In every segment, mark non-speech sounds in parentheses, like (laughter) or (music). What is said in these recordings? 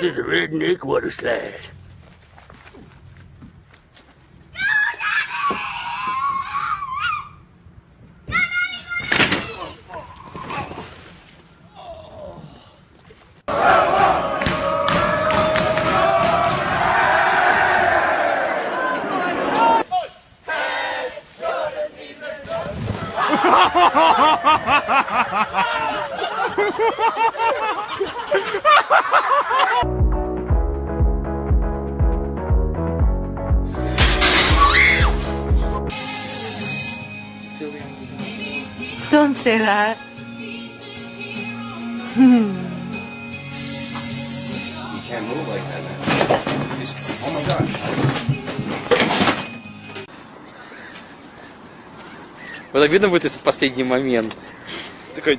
To the redneck water slide. (laughs) Don't say that. You can't move like that, man. Just- oh my gosh. Вот так видно будет, если в последний момент. Такой...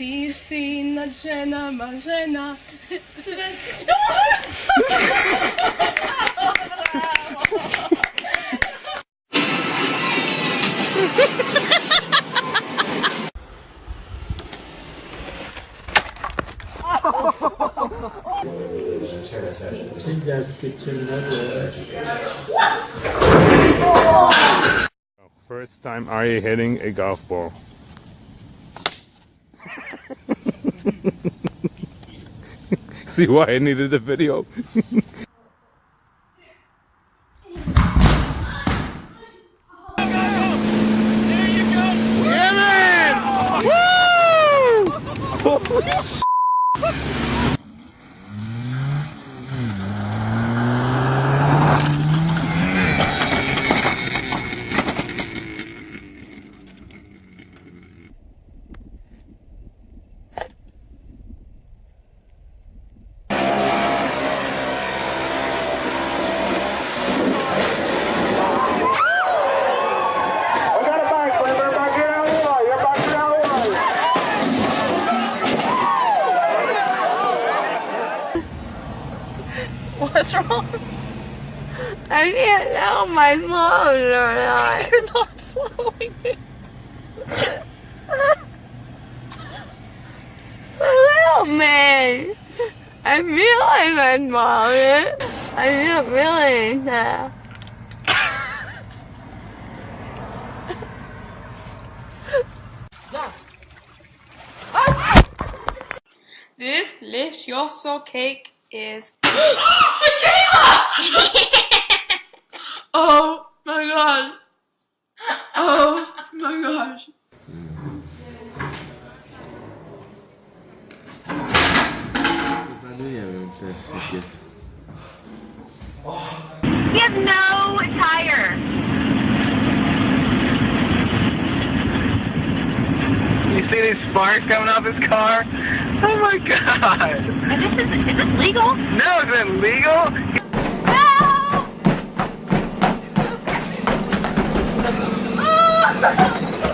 Ti si nad ženama žena Sve si... First time Ari hitting a golf ball. See why I needed the video? (laughs) What's wrong? I can't tell if my swallows or not. You're not swallowing it. Help me. I feel like I swallowed it. I didn't really that. This delicioso cake is (gasps) (laughs) Oh my god. Oh my gosh. He has no tire. You see these sparks coming off his car? god! This is, this legal? No, is it legal? No! Oh!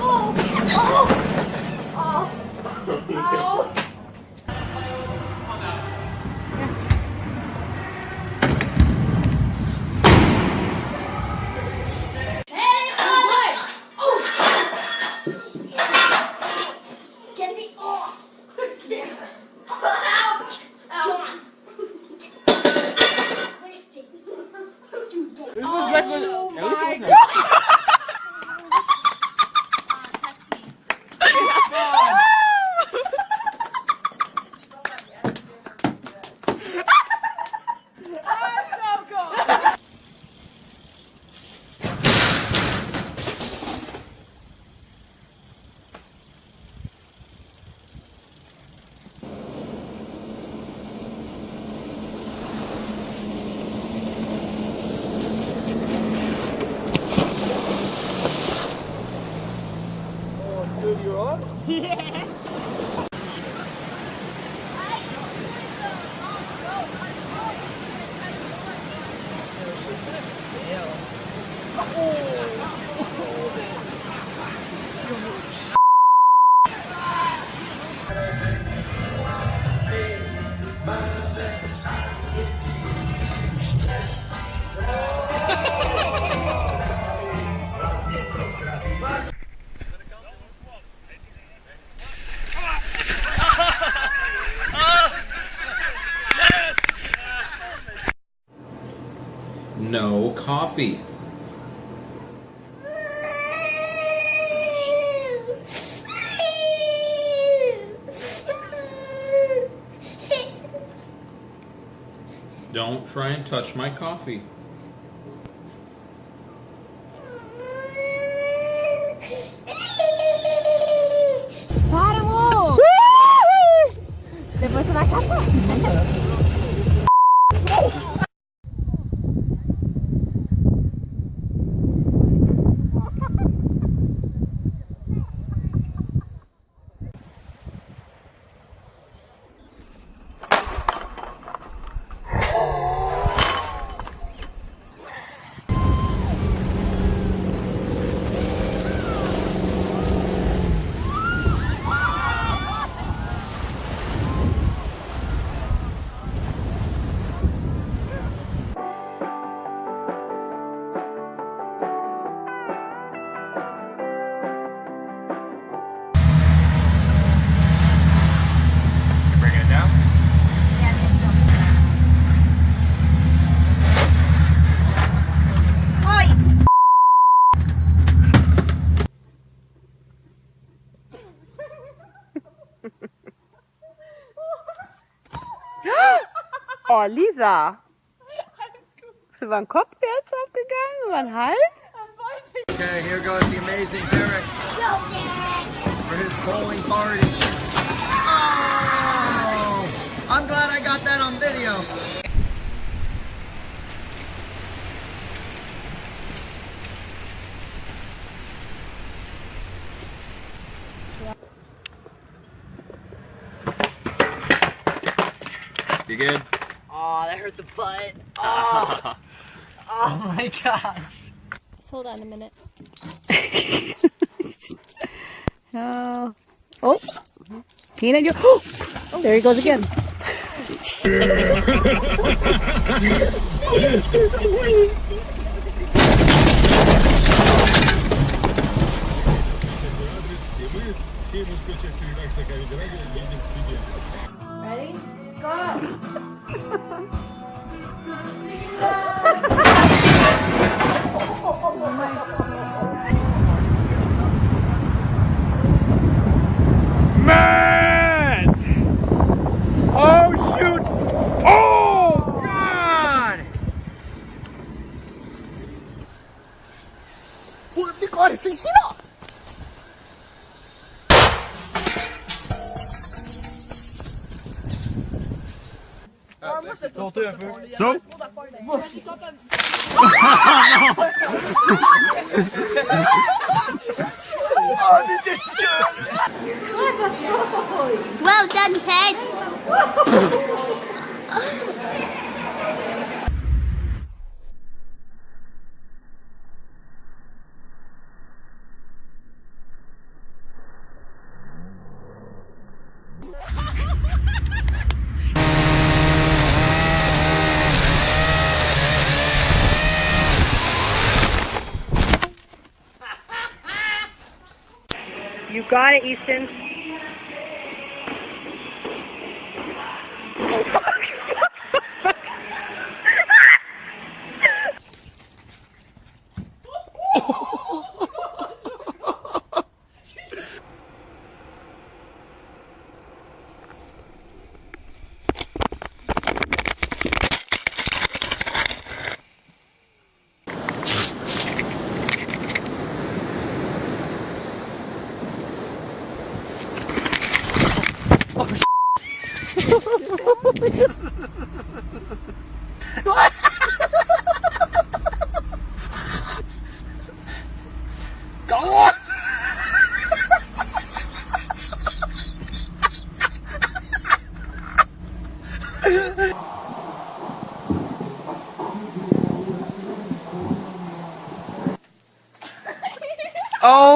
Oh! Oh! Oh! Ouch! John. This is oh reckless. Yeah. Coffee. (laughs) Don't try and touch my coffee. Oh, Lisa. Bist du über den Kopf jetzt abgegangen? Über den Hals? Okay, here goes the amazing Derek for his bowling party. Oh, I'm glad I got that on video. You good? Oh, that hurt the butt. (laughs) Oh, oh my gosh. Just hold on a minute. (laughs) Oh. Oh. Peanut, you. (gasps) Oh, there he goes again. Ready? (laughs) Go! God! (laughs) So? Well done, Ted. (laughs) got it, Easton. Oh.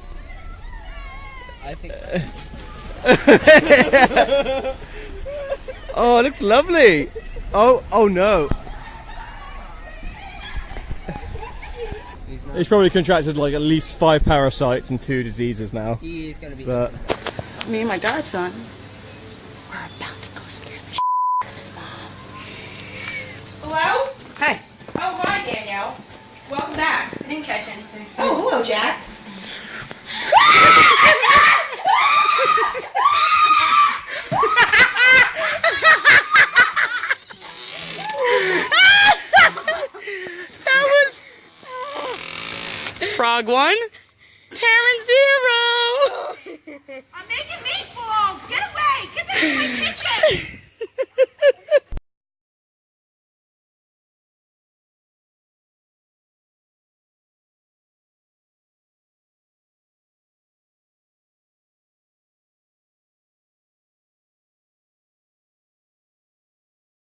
(laughs) Oh, it looks lovely. Oh, oh no. He's probably contracted like at least five parasites and two diseases now. He is going to be. But Me and my godson. We're about to go scare the shit out of his mom. Hello? Hey. Oh, hi, Danielle. Welcome back. I didn't catch anything. Oh, hello, Jack. Doug one. Taryn zero. (laughs) I'm making meatballs. Get away. Get this in my kitchen. (laughs)